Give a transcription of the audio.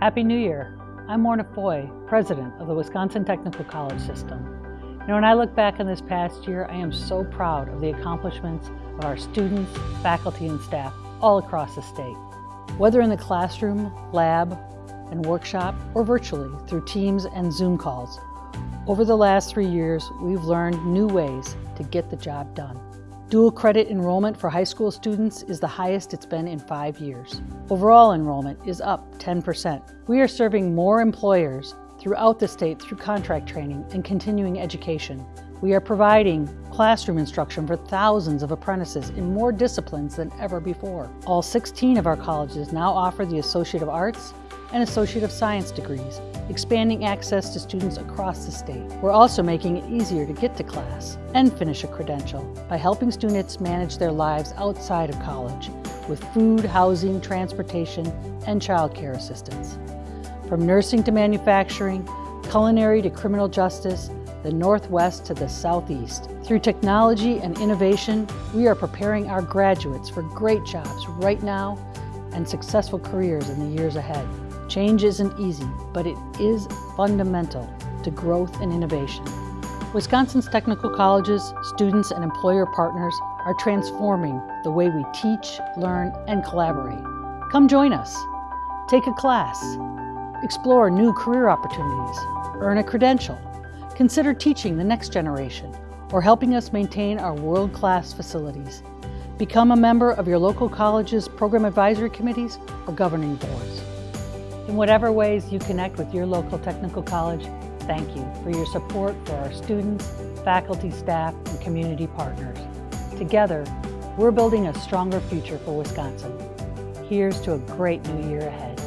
Happy New Year. I'm Morna Foy, President of the Wisconsin Technical College System. Know, when I look back on this past year, I am so proud of the accomplishments of our students, faculty, and staff all across the state. Whether in the classroom, lab, and workshop, or virtually through Teams and Zoom calls, over the last three years, we've learned new ways to get the job done. Dual credit enrollment for high school students is the highest it's been in five years. Overall enrollment is up 10%. We are serving more employers throughout the state through contract training and continuing education. We are providing classroom instruction for thousands of apprentices in more disciplines than ever before. All 16 of our colleges now offer the Associate of Arts and Associate of Science degrees, expanding access to students across the state. We're also making it easier to get to class and finish a credential by helping students manage their lives outside of college with food, housing, transportation, and childcare assistance. From nursing to manufacturing, culinary to criminal justice, the Northwest to the Southeast. Through technology and innovation, we are preparing our graduates for great jobs right now and successful careers in the years ahead. Change isn't easy, but it is fundamental to growth and innovation. Wisconsin's technical colleges, students, and employer partners are transforming the way we teach, learn, and collaborate. Come join us. Take a class. Explore new career opportunities. Earn a credential. Consider teaching the next generation or helping us maintain our world-class facilities. Become a member of your local college's program advisory committees or governing boards. In whatever ways you connect with your local technical college, thank you for your support for our students, faculty, staff, and community partners. Together, we're building a stronger future for Wisconsin. Here's to a great new year ahead.